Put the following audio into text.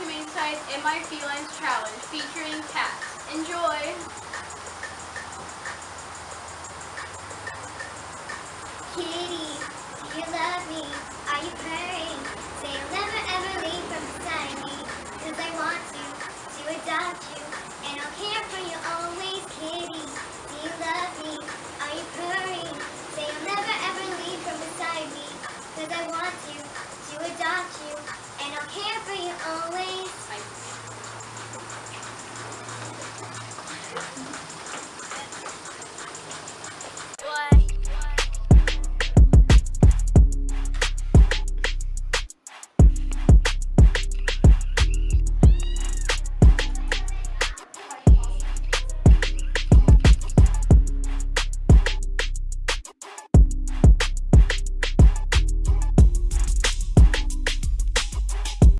Humane Society's In My Felines Challenge featuring cats.